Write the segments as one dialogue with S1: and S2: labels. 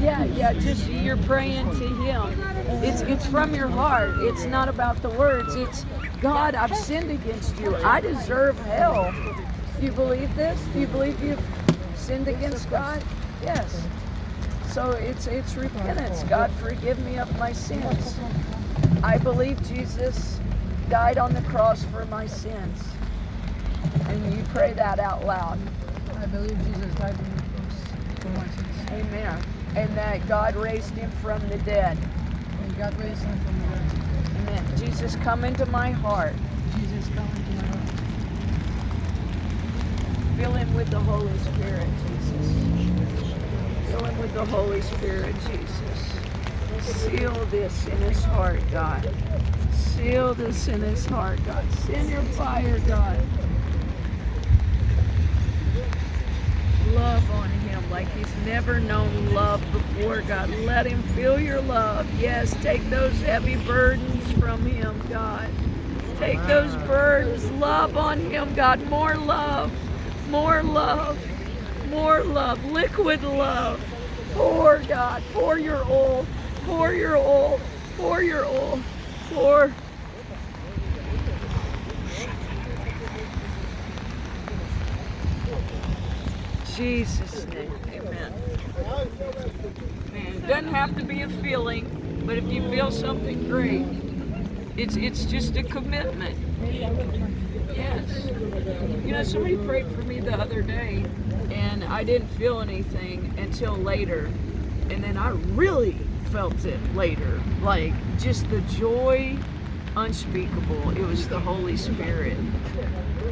S1: Yeah, yeah, just you're praying to him. It's it's from your heart. It's not about the words. It's God, I've sinned against you. I deserve hell. Do you believe this? Do you believe you've sinned against God? Yes. So it's it's repentance. God, forgive me of my sins. I believe Jesus died on the cross for my sins. And you pray that out loud.
S2: I believe Jesus died on the cross for my sins.
S1: Amen. And that God raised him from the dead.
S2: And God raised him from the dead.
S1: Amen. Jesus, come into my heart.
S2: Jesus, come into my heart.
S1: Fill him with the Holy Spirit, Jesus. Fill him with the Holy Spirit, Jesus. Seal this in his heart, God. Seal this in his heart, God. Send your fire, God. Love on him he's never known love before, God. Let him feel your love. Yes, take those heavy burdens from him, God. Take those burdens. Love on him, God. More love. More love. More love. Liquid love. Pour, God. Pour your oil. Pour your oil. Pour your oil. Pour. Jesus' name. Amen. It doesn't have to be a feeling, but if you feel something great, it's it's just a commitment. Yes. You know, somebody prayed for me the other day, and I didn't feel anything until later, and then I really felt it later. Like just the joy unspeakable. It was the Holy Spirit.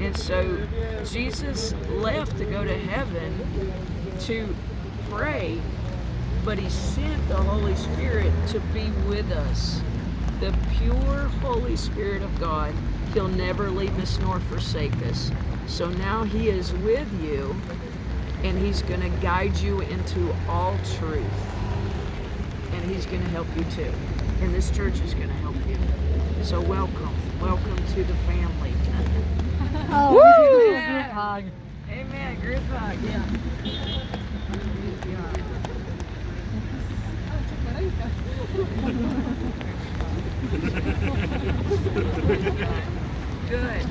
S1: And so Jesus left to go to heaven to pray, but he sent the Holy Spirit to be with us. The pure Holy Spirit of God. He'll never leave us nor forsake us. So now he is with you and he's going to guide you into all truth. And he's going to help you too. And this church is going to help you. So welcome. Welcome to the family
S2: hog.
S1: Amen, group hug, yeah. Good.